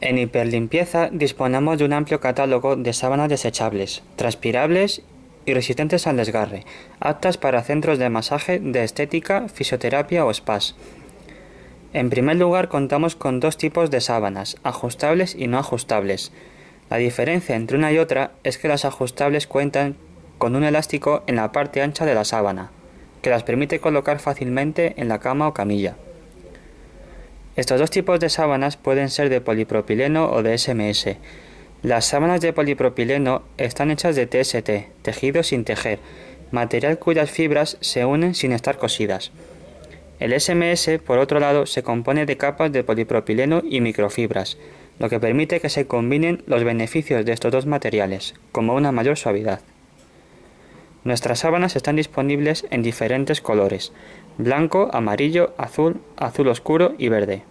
En hiperlimpieza disponemos de un amplio catálogo de sábanas desechables, transpirables y resistentes al desgarre, aptas para centros de masaje, de estética, fisioterapia o spas. En primer lugar contamos con dos tipos de sábanas, ajustables y no ajustables. La diferencia entre una y otra es que las ajustables cuentan con un elástico en la parte ancha de la sábana, que las permite colocar fácilmente en la cama o camilla. Estos dos tipos de sábanas pueden ser de polipropileno o de SMS. Las sábanas de polipropileno están hechas de TST, tejido sin tejer, material cuyas fibras se unen sin estar cosidas. El SMS, por otro lado, se compone de capas de polipropileno y microfibras, lo que permite que se combinen los beneficios de estos dos materiales, como una mayor suavidad. Nuestras sábanas están disponibles en diferentes colores, blanco, amarillo, azul, azul oscuro y verde.